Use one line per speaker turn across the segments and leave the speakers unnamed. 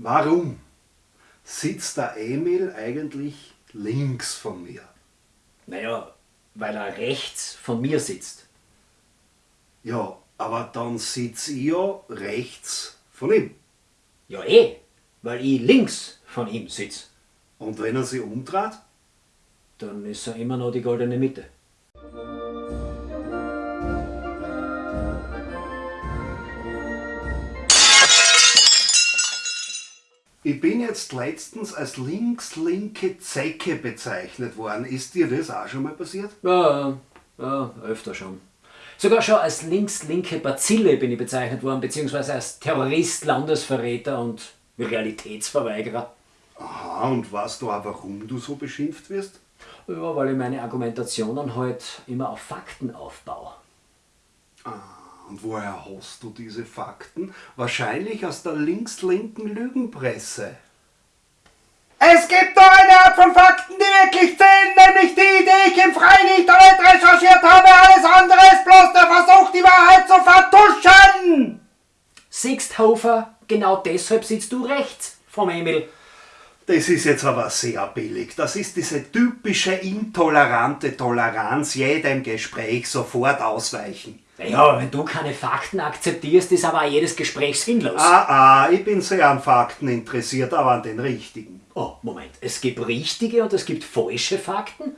Warum sitzt der Emil eigentlich links von mir?
Naja, weil er rechts von mir sitzt.
Ja, aber dann sitz ich ja rechts von ihm.
Ja eh, weil ich links von ihm sitze.
Und wenn er sich umdreht?
Dann ist er immer noch die goldene Mitte.
Ich bin jetzt letztens als links-linke Zecke bezeichnet worden. Ist dir das auch schon mal passiert?
Ja, ja, öfter schon. Sogar schon als links-linke Bazille bin ich bezeichnet worden, beziehungsweise als Terrorist, Landesverräter und Realitätsverweigerer.
Aha, und weißt du auch, warum du so beschimpft wirst?
Ja, weil ich meine Argumentationen halt immer auf Fakten aufbaue.
Und woher hast du diese Fakten? Wahrscheinlich aus der links-linken Lügenpresse.
Es gibt nur eine Art von Fakten, die wirklich zählen, nämlich die, die ich im freien Internet recherchiert habe. Alles andere ist bloß der Versuch, die Wahrheit zu vertuschen.
Siehst, Hofer, genau deshalb sitzt du rechts vom Emil.
Das ist jetzt aber sehr billig. Das ist diese typische intolerante Toleranz, jedem Gespräch sofort ausweichen.
Naja, wenn du keine Fakten akzeptierst, ist aber auch jedes Gespräch sinnlos.
Ah, ah, ich bin sehr an Fakten interessiert, aber an den richtigen.
Oh, Moment. Es gibt richtige und es gibt falsche Fakten?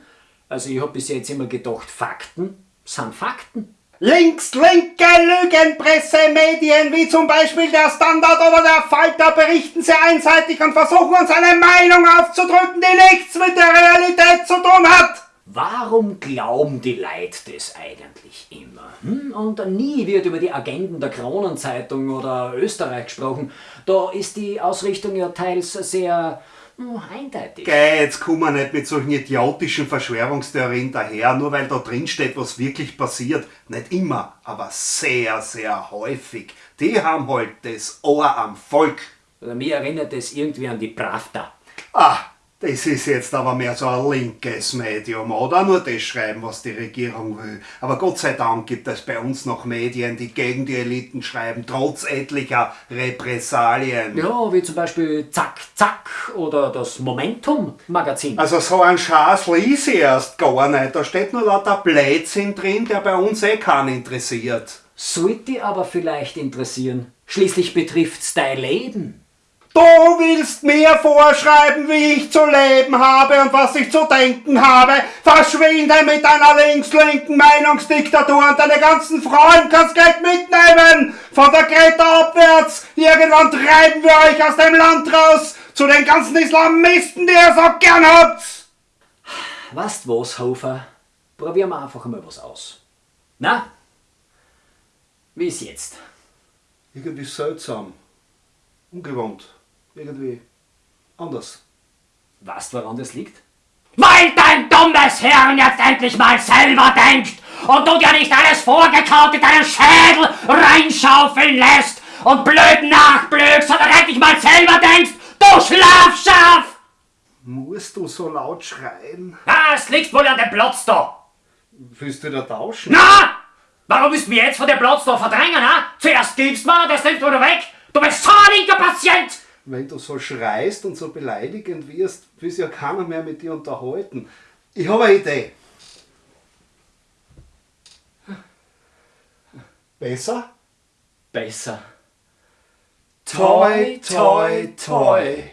Also ich habe bis jetzt immer gedacht, Fakten sind Fakten.
Links-linke Lügenpressemedien wie zum Beispiel der Standard oder der Falter berichten sehr einseitig und versuchen uns eine Meinung aufzudrücken, die nichts mit der Realität zu tun hat.
Warum glauben die Leute das eigentlich immer? Hm? Und nie wird über die Agenden der Kronenzeitung oder Österreich gesprochen. Da ist die Ausrichtung ja teils sehr hm, eindeutig.
Geh, jetzt komm mal nicht mit solchen idiotischen Verschwörungstheorien daher, nur weil da drin steht, was wirklich passiert. Nicht immer, aber sehr, sehr häufig. Die haben halt das Ohr am Volk.
Oder mir erinnert es irgendwie an die Pravda.
Ah, das ist jetzt aber mehr so ein linkes Medium, oder? Nur das schreiben, was die Regierung will. Aber Gott sei Dank gibt es bei uns noch Medien, die gegen die Eliten schreiben, trotz etlicher Repressalien.
Ja, wie zum Beispiel Zack Zack oder das Momentum-Magazin.
Also so ein Schaß lies ich erst gar nicht. Da steht nur lauter Blödsinn drin, der bei uns eh keinen interessiert.
Sollte aber vielleicht interessieren. Schließlich betrifft's dein Leben.
Du willst mir vorschreiben, wie ich zu leben habe und was ich zu denken habe. Verschwinde mit deiner links-linken Meinungsdiktatur und deine ganzen Frauen kannst gleich mitnehmen. Von der Greta abwärts. Irgendwann treiben wir euch aus dem Land raus zu den ganzen Islamisten, die ihr so gern habt.
Weißt was, Hofer? Probieren wir einfach mal was aus. Na? Wie ist jetzt?
Irgendwie seltsam. Ungewohnt. Irgendwie anders.
Weißt du, woran das liegt?
Weil dein dummes Hirn jetzt endlich mal selber denkt und du dir nicht alles vorgekaut in deinen Schädel reinschaufeln lässt und blöd nachblökst, sondern endlich mal selber denkst, du Schlafschaf!
Musst du so laut schreien?
Ah, es liegt wohl an dem Platz da.
Willst du da tauschen?
Na! Warum du mich jetzt von dem Platz da verdrängen, ha? Zuerst gibst du mir, das nimmst du wieder weg. Du bist so ein linker Patient!
Wenn du so schreist und so beleidigend wirst, will sich ja keiner mehr mit dir unterhalten. Ich habe eine Idee. Besser?
Besser.
Toi, toi, toi.